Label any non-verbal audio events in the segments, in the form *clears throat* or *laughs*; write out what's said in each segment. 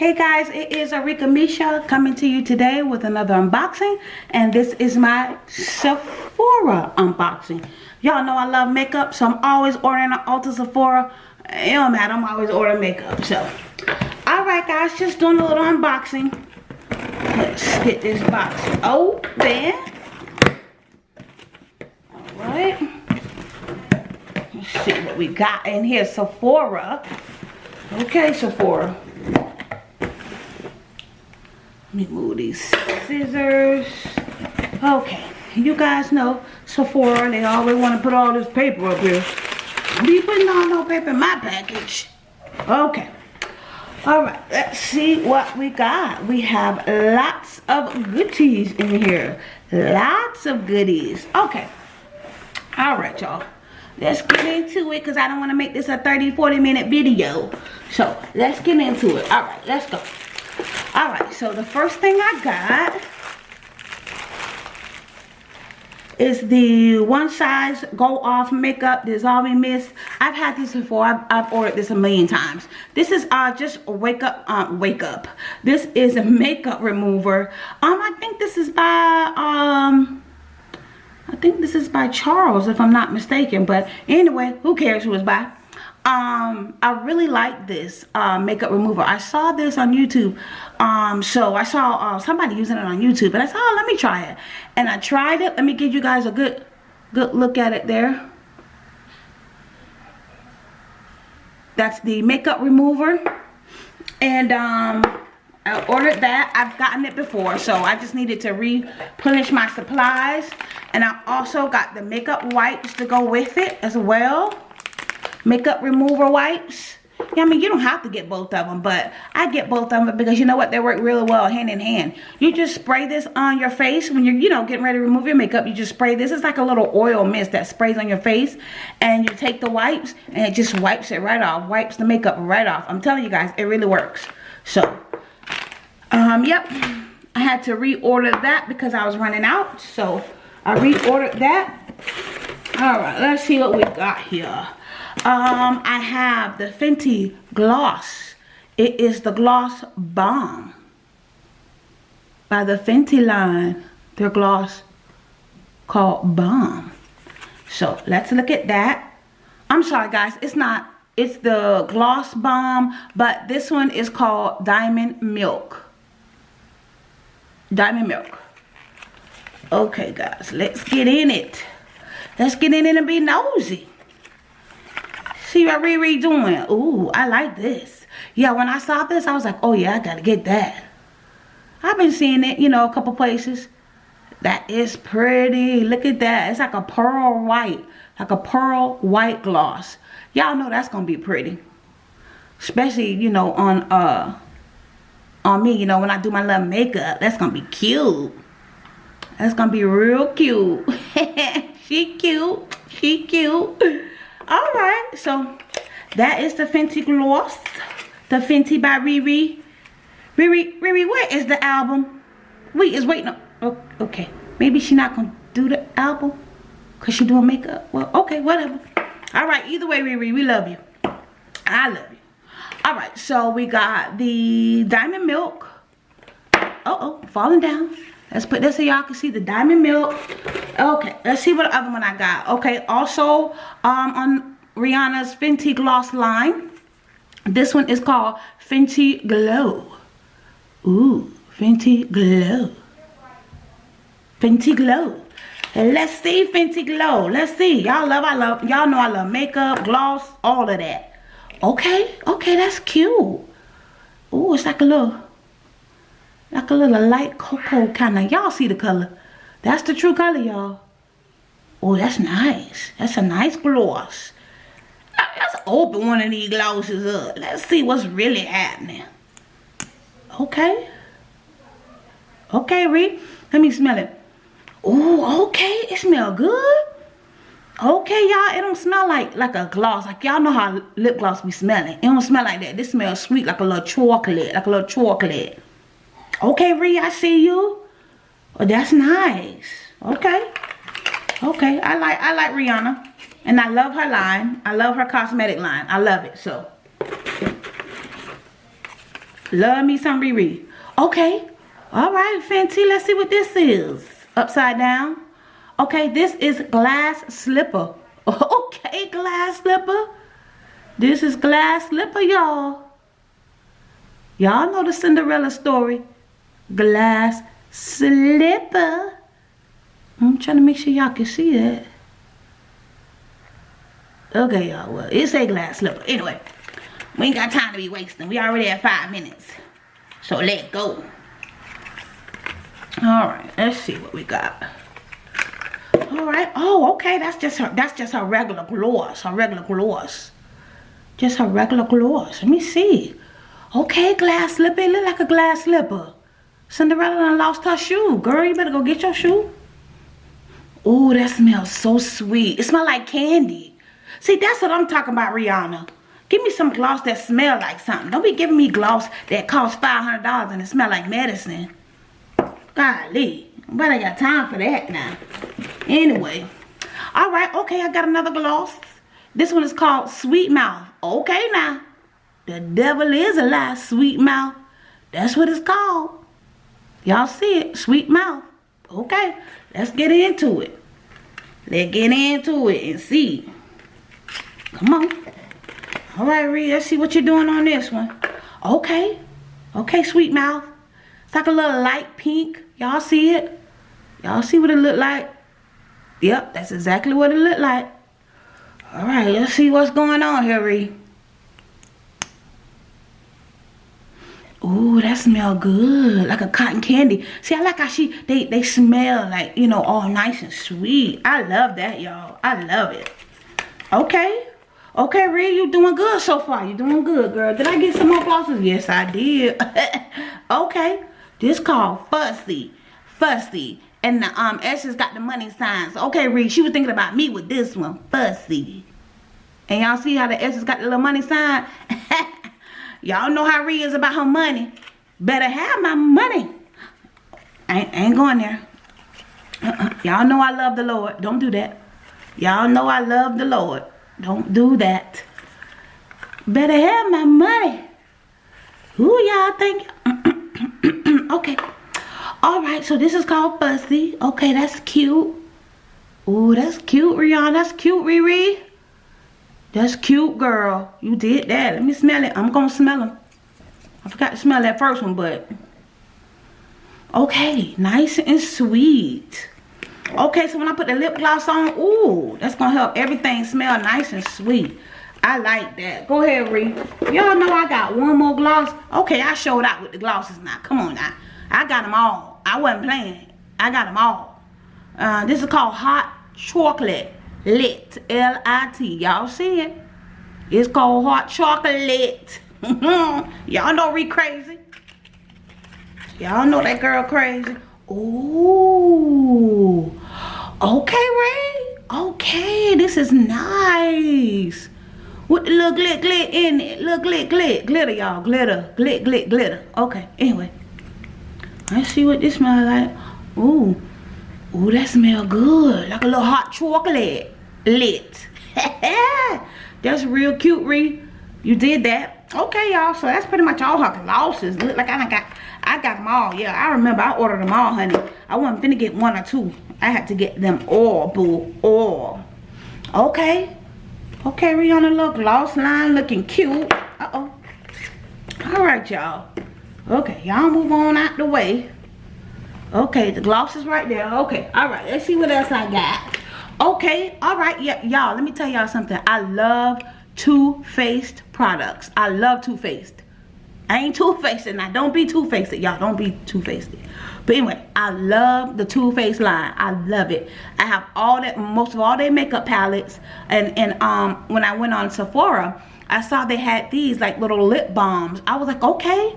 Hey guys, it is Arika Misha coming to you today with another unboxing. And this is my Sephora unboxing. Y'all know I love makeup, so I'm always ordering an Ulta Sephora. It don't matter, I'm always ordering makeup. So, alright guys, just doing a little unboxing. Let's get this box open. Alright. Let's see what we got in here. Sephora. Okay, Sephora. Let me move these scissors. Okay, you guys know Sephora, they always want to put all this paper up here. Be putting all no paper in my package. Okay. All right, let's see what we got. We have lots of goodies in here. Lots of goodies. Okay. All right, y'all. Let's get into it because I don't want to make this a 30, 40 minute video. So, let's get into it. All right, let's go. All right, so the first thing I got is the one size go off makeup dissolving mist. I've had this before. I've, I've ordered this a million times. This is uh just wake up um wake up. This is a makeup remover. Um i think this is by um i think this is by charles if i'm not mistaken. But anyway who cares who it's by um i really like this uh, makeup remover. I saw this on youtube um so i saw uh, somebody using it on youtube and i said oh let me try it. And i tried it. Let me give you guys a good good look at it there. That's the makeup remover. And um I ordered that. I've gotten it before, so I just needed to replenish my supplies. And I also got the makeup wipes to go with it as well makeup remover wipes. Yeah, I mean, you don't have to get both of them, but I get both of them because you know what? They work really well hand in hand. You just spray this on your face when you're, you know, getting ready to remove your makeup. You just spray this. It's like a little oil mist that sprays on your face. And you take the wipes and it just wipes it right off. Wipes the makeup right off. I'm telling you guys, it really works. So, um, yep. I had to reorder that because I was running out. So, I reordered that. Alright, let's see what we got here. Um, I have the Fenty Gloss. It is the Gloss Bomb by the Fenty line. Their gloss called Bomb. So let's look at that. I'm sorry guys, it's not, it's the Gloss Bomb, but this one is called Diamond Milk. Diamond Milk. Okay guys, let's get in it. Let's get in it and be nosy. See what Riri doing? Ooh, I like this. Yeah, when I saw this, I was like, oh yeah, I gotta get that. I've been seeing it, you know, a couple places. That is pretty. Look at that. It's like a pearl white. Like a pearl white gloss. Y'all know that's gonna be pretty. Especially, you know, on uh on me, you know, when I do my little makeup. That's gonna be cute. That's gonna be real cute. *laughs* she cute. She cute all right so that is the fenty gloss the fenty by riri. Riri riri where is the album? Wait is waiting oh, okay. Maybe she not gonna do the album because she doing makeup. Well okay whatever. All right either way riri we love you. I love you. All right so we got the diamond milk. Uh oh falling down let's put this so y'all can see the diamond milk. Okay let's see what other one i got. Okay also um on rihanna's fenty gloss line this one is called fenty glow. Ooh fenty glow. Fenty glow. Let's see fenty glow. Let's see. Y'all love i love y'all know i love makeup gloss all of that. Okay okay that's cute. Ooh it's like a little like a little light cocoa kind of y'all see the color. That's the true color y'all. Oh that's nice. That's a nice gloss. Let's open one of these glosses up. Let's see what's really happening. Okay. Okay Ree. Let me smell it. Oh okay. It smell good. Okay y'all. It don't smell like like a gloss. Like y'all know how lip gloss be smelling. It don't smell like that. This smells sweet like a little chocolate like a little chocolate Okay, Ree, I see you. Oh, that's nice. Okay. Okay, I like I like Rihanna. And I love her line. I love her cosmetic line. I love it. So Love me some Riri. Okay. All right, Fenty. Let's see what this is. Upside down. Okay, this is glass slipper. *laughs* Okay, glass slipper. This is glass slipper, y'all. Y'all know the Cinderella story. Glass slipper. I'm trying to make sure y'all can see that. Okay, y'all. Well, it's a glass slipper. Anyway, we ain't got time to be wasting. We already have five minutes. So let go. Alright, let's see what we got. Alright. Oh, okay. That's just her that's just her regular gloss. Her regular gloss. Just her regular gloss. Let me see. Okay, glass slipper. It look like a glass slipper. Cinderella lost her shoe. Girl, you better go get your shoe. Oh, that smells so sweet. It smells like candy. See, that's what I'm talking about, Rihanna. Give me some gloss that smell like something. Don't be giving me gloss that costs $500 and it smell like medicine. Golly. But I got time for that now. Anyway. Alright, okay, I got another gloss. This one is called Sweet Mouth. Okay now. The devil is a lie, Sweet Mouth. That's what it's called. Y'all see it? Sweet Mouth. Okay, let's get into it. Let's get into it and see. Come on. All right, Ree, let's see what you're doing on this one. Okay. Okay, sweet mouth. It's like a little light pink. Y'all see it? Y'all see what it look like? Yep, that's exactly what it look like. All right, let's see what's going on here, Ree. Ooh, that smell good. Like a cotton candy. See, I like how she, they, they smell like, you know, all nice and sweet. I love that, y'all. I love it. Okay. Okay, Rhea, you doing good so far. You doing good, girl. Did I get some more glosses? Yes, I did. *laughs* okay. This called Fussy. Fussy. And the um S has got the money signs. Okay, Rhea, she was thinking about me with this one. Fussy. And y'all see how the S has got the little money sign? *laughs* y'all know how Rhea is about her money. Better have my money. Ain't, ain't going there. Uh -uh. Y'all know I love the Lord. Don't do that. Y'all know I love the Lord. Don't do that. Better have my money. Who y'all think? *clears throat* okay. All right, so this is called Fussy. Okay, that's cute. Oh, that's cute, Rihanna. That's cute, Riri. That's cute, girl. You did that. Let me smell it. I'm going to smell them. I forgot to smell that first one, but... Okay, nice and sweet. Okay, so when I put the lip gloss on, ooh, that's going to help everything smell nice and sweet. I like that. Go ahead, Ree. Y'all know I got one more gloss. Okay, I showed out with the glosses now. Come on now. I got them all. I wasn't playing. I got them all. Uh, this is called Hot Chocolate Lit. L-I-T. Y'all see it? It's called Hot Chocolate. *laughs* Y'all know Ree crazy. Y'all know that girl crazy. Ooh. Okay, Ray. Okay, this is nice. With the little glit glit in it. Little glit glit. Glitter, y'all. Glitter. Glit glit glitter. Okay, anyway. Let's see what this smells like. Ooh. Ooh, that smell good. Like a little hot chocolate. Lit. *laughs* that's real cute, Ree. You did that. Okay, y'all. So that's pretty much all her glosses. Look like I got I got them all. Yeah, I remember I ordered them all, honey. I wasn't finna get one or two. I had to get them all, boo. All. Okay. Okay, Rihanna, look. Gloss line looking cute. Uh-oh. All right, y'all. Okay, y'all move on out the way. Okay, the gloss is right there. Okay, all right. Let's see what else I got. Okay, all right. Yeah, y'all, let me tell y'all something. I love Too Faced products. I love Too Faced. I ain't two-faced and i Don't be two-faced, y'all. Don't be two-faced. But anyway, I love the Too Faced line. I love it. I have all that, most of all their makeup palettes. And, and um, when I went on Sephora, I saw they had these like little lip balms. I was like, okay.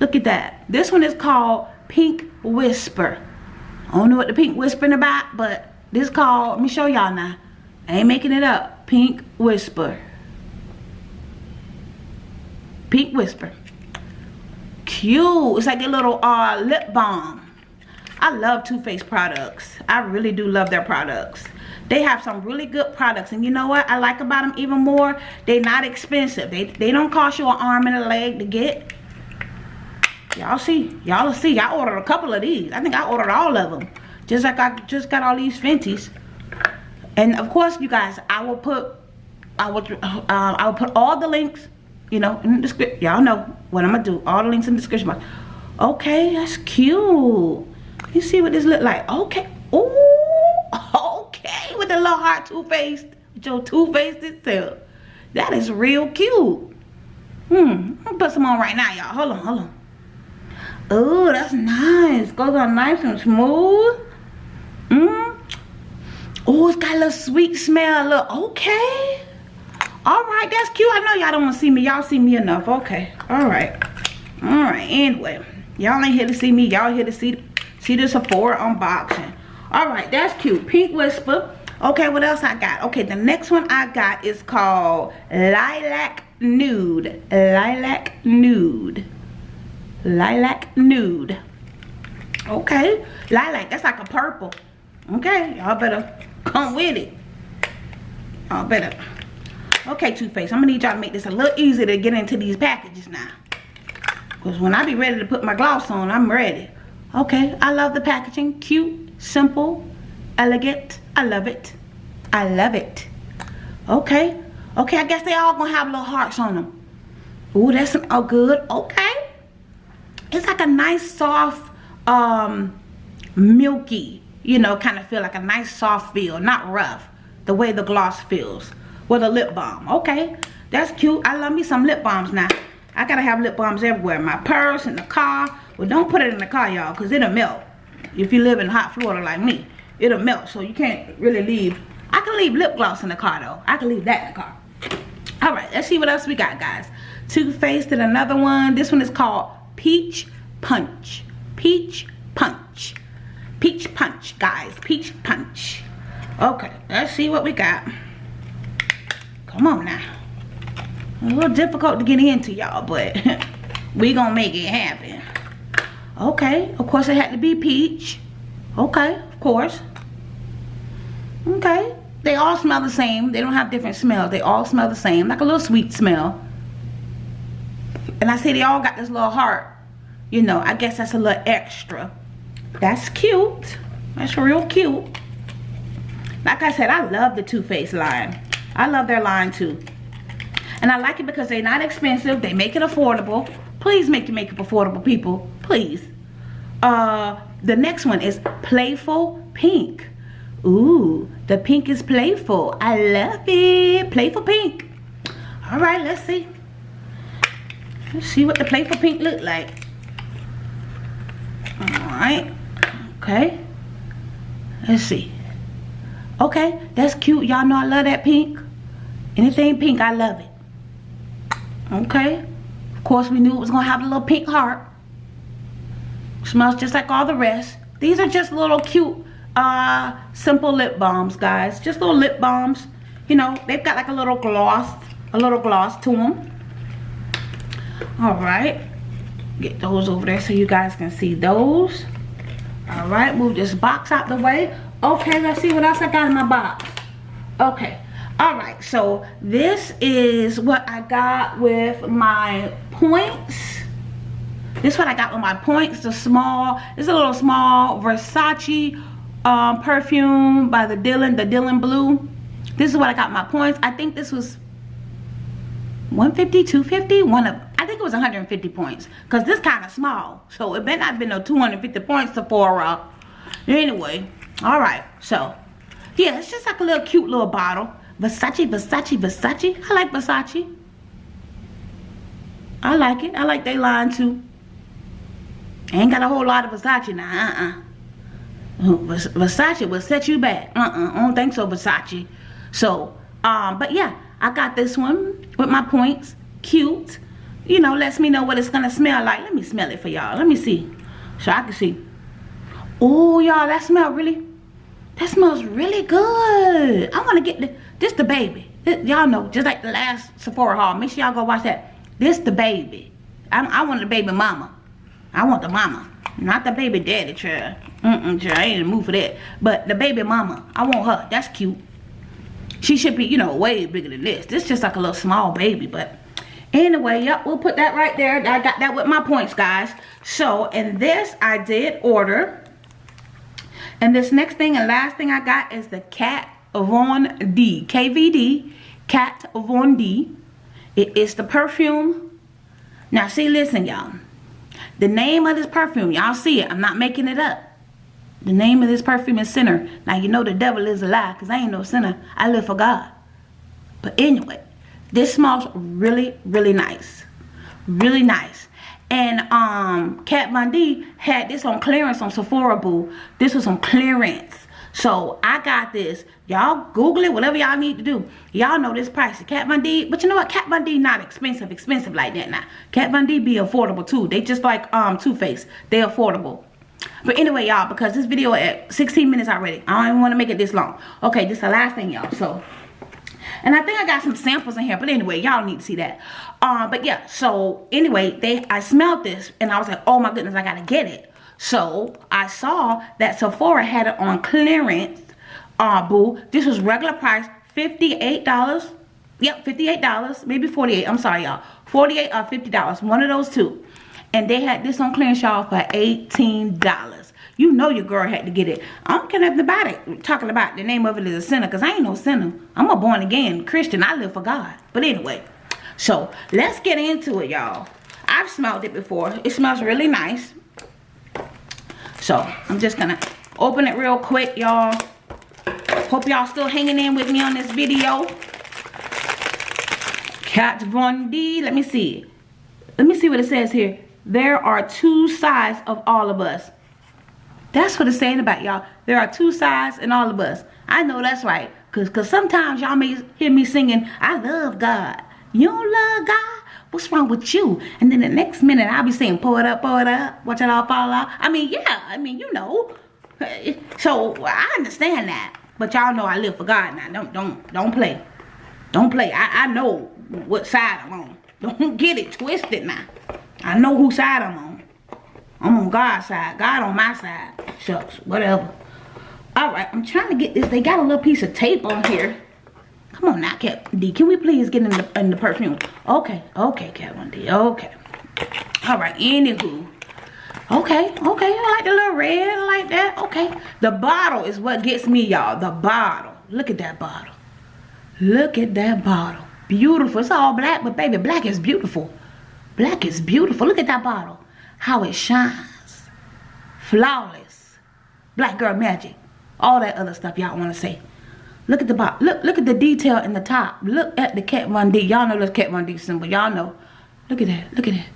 Look at that. This one is called Pink Whisper. I don't know what the Pink Whispering about, but this called, let me show y'all now. I ain't making it up. Pink Whisper. Pink Whisper. Cute. It's like a little uh, lip balm. I love Too Faced products. I really do love their products. They have some really good products. And you know what I like about them even more? They're not expensive. They, they don't cost you an arm and a leg to get. Y'all see. Y'all see. I ordered a couple of these. I think I ordered all of them. Just like I just got all these Fenties. And of course, you guys, I will put, I will, uh, I will put all the links, you know, in the description. Y'all know what I'm gonna do. All the links in the description box. Okay, that's cute. You see what this look like? Okay. Ooh, *laughs* okay. With the little heart toothpaste, with your toothpaste itself. That is real cute. Hmm. I'm going to put some on right now, y'all. Hold on, hold on. Oh, that's nice. Goes on nice and smooth. Mmm. Oh, it's got a little sweet smell. Look, okay. All right, that's cute. I know y'all don't want to see me. Y'all see me enough. Okay. All right. All right. Anyway, y'all ain't here to see me. Y'all here to see see the Sephora unboxing. All right, that's cute. Pink Whisper. Okay, what else I got? Okay, the next one I got is called Lilac Nude. Lilac Nude. Lilac Nude. Okay, lilac. That's like a purple. Okay, y'all better come with it. Y'all better. Okay, Too Faced. I'm gonna need y'all to make this a little easier to get into these packages now. Because when I be ready to put my gloss on, I'm ready. Okay, I love the packaging. Cute, simple, elegant. I love it. I love it. Okay. Okay, I guess they all gonna have little hearts on them. Ooh, that's some, oh good. Okay. It's like a nice soft, um, milky, you know, kind of feel like a nice soft feel, not rough. The way the gloss feels with a lip balm. Okay, that's cute. I love me some lip balms now. I gotta have lip balms everywhere. My purse, in the car. Well, don't put it in the car, y'all, because it'll melt. If you live in hot Florida like me, it'll melt. So you can't really leave. I can leave lip gloss in the car, though. I can leave that in the car. All right, let's see what else we got, guys. Too Faced and another one. This one is called Peach Punch. Peach Punch. Peach Punch, guys. Peach Punch. Okay, let's see what we got. Come on now. A little difficult to get into, y'all, but *laughs* we gonna make it happen. Okay, of course it had to be peach. Okay, of course. Okay, they all smell the same. They don't have different smells. They all smell the same, like a little sweet smell. And I say they all got this little heart. You know, I guess that's a little extra. That's cute. That's real cute. Like I said, I love the Too Faced line. I love their line too. And I like it because they're not expensive. They make it affordable. Please make it make it affordable, people. Please. Uh, the next one is Playful Pink. Ooh, the pink is playful. I love it. Playful pink. All right, let's see. Let's see what the playful pink look like. All right. Okay. Let's see. Okay, that's cute. Y'all know I love that pink. Anything pink, I love it. Okay. Of course, we knew it was going to have a little pink heart. Smells just like all the rest. These are just little cute, uh, simple lip balms, guys. Just little lip balms. You know, they've got like a little gloss, a little gloss to them. Alright. Get those over there so you guys can see those. Alright, move this box out the way. Okay, let's see what else I got in my box. Okay, all right so this is what i got with my points this is what i got with my points the small it's a little small versace um, perfume by the dylan the dylan blue this is what i got my points i think this was 150 250 one of i think it was 150 points because this kind of small so it may not have been no 250 points sephora anyway all right so yeah it's just like a little cute little bottle Versace, Versace, Versace. I like Versace. I like it. I like they line too. Ain't got a whole lot of Versace now. Uh-uh. Versace will set you back. Uh-uh. I don't think so, Versace. So, um, but yeah, I got this one with my points. Cute. You know, lets me know what it's gonna smell like. Let me smell it for y'all. Let me see. So I can see. Oh, y'all, that smell really, that smells really good. I want to get the, this the baby. Y'all know, just like the last Sephora haul. Make sure y'all go watch that. This the baby. I, I want the baby mama. I want the mama. Not the baby daddy, child. Mm-mm, child. I ain't in the mood for that. But the baby mama. I want her. That's cute. She should be, you know, way bigger than this. This just like a little small baby. But Anyway, yep, we'll put that right there. I got that with my points, guys. So, and this I did order. And this next thing and last thing I got is the Kat Von D. KVD. Kat Von D. It is the perfume. Now, see, listen, y'all. The name of this perfume, y'all see it. I'm not making it up. The name of this perfume is Sinner. Now, you know the devil is a lie because I ain't no sinner. I live for God. But anyway, this smells really, really nice. Really nice. And um, Kat Von D had this on clearance on Sephora Boo. This was on clearance. So I got this. Y'all Google it, whatever y'all need to do. Y'all know this price. Kat Von D, but you know what? Kat Von D not expensive, expensive like that now. Kat Von D be affordable too. They just like um Too Faced. They affordable. But anyway, y'all, because this video at 16 minutes already. I don't even want to make it this long. Okay, this is the last thing, y'all. So and I think I got some samples in here. But anyway, y'all need to see that. Uh, but yeah, so anyway, they I smelled this and I was like, oh my goodness, I gotta get it. So I saw that Sephora had it on clearance. Uh, boo. This was regular price, $58. Yep, $58. Maybe 48 I'm sorry, y'all. 48 or $50. One of those two. And they had this on clearance, y'all, for $18. You know your girl had to get it. I don't care nothing about it. Talking about the name of it is a sinner because I ain't no sinner. I'm a born again Christian. I live for God. But anyway, so let's get into it, y'all. I've smelled it before. It smells really nice. So I'm just going to open it real quick, y'all. Hope y'all still hanging in with me on this video. Kat Von D. Let me see. Let me see what it says here. There are two sides of all of us. That's what it's saying about y'all. There are two sides in all of us. I know that's right. Because cause sometimes y'all may hear me singing, I love God. You don't love God? What's wrong with you? And then the next minute I'll be saying, pour it up, pour it up, watch it all fall out. I mean, yeah, I mean, you know. *laughs* So I understand that. But y'all know I live for God now. Don't don't don't play. Don't play. I, I know what side I'm on. *laughs* Don't get it twisted now. I know whose side I'm on. I'm on God's side. God on my side. Shucks, whatever. Alright, I'm trying to get this. They got a little piece of tape on here. Come on now, Kat D. Can we please get in the, in the perfume? Okay, okay, Kat D. Okay. Alright, anywho. Okay, okay. I like the little red. I like that. Okay. The bottle is what gets me, y'all. The bottle. Look at that bottle. Look at that bottle. Beautiful. It's all black, but baby, black is beautiful. Black is beautiful. Look at that bottle. How it shines. Flawless. Black girl magic. All that other stuff y'all want to say. Look at the bottom. Look, look at the detail in the top. Look at the Kat Von D. Y'all know this Kat Von D symbol. Y'all know. Look at that. Look at that.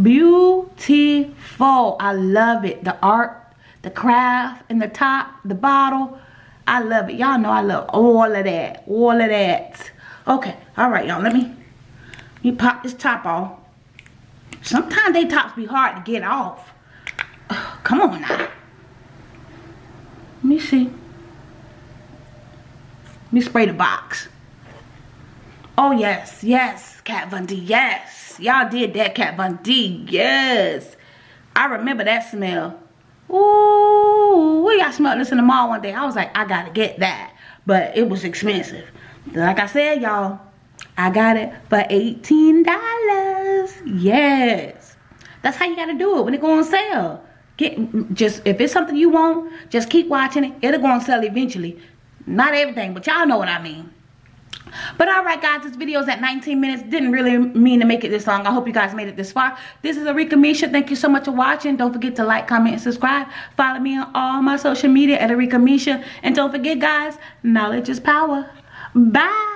Beautiful. I love it. The art, the craft in the top, the bottle. I love it. Y'all know I love all of that. All of that. Okay. All right, y'all. Let me, let me pop this top off. Sometimes they tops be hard to get off. *sighs* come on now. Let me see. Let me spray the box. Oh, yes. Yes. Kat Von D. Yes. Y'all did that, Kat Von D. Yes. I remember that smell. Ooh. We got smelled this in the mall one day. I was like, I got to get that. But it was expensive. Like I said, y'all, I got it for $18. Yes. That's how you got to do it when it go on sale. Get just if it's something you want, just keep watching it. It'll go on sale eventually. Not everything, but y'all know what I mean. But alright guys, this video is at 19 minutes. Didn't really mean to make it this long. I hope you guys made it this far. This is Arika Misha. Thank you so much for watching. Don't forget to like, comment, and subscribe. Follow me on all my social media at Arika Misha. And don't forget guys, knowledge is power. Bye.